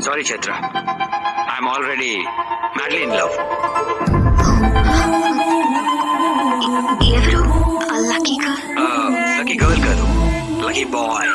Sorry, Chetra. I'm already madly in love. Lucky girl, girl lucky girl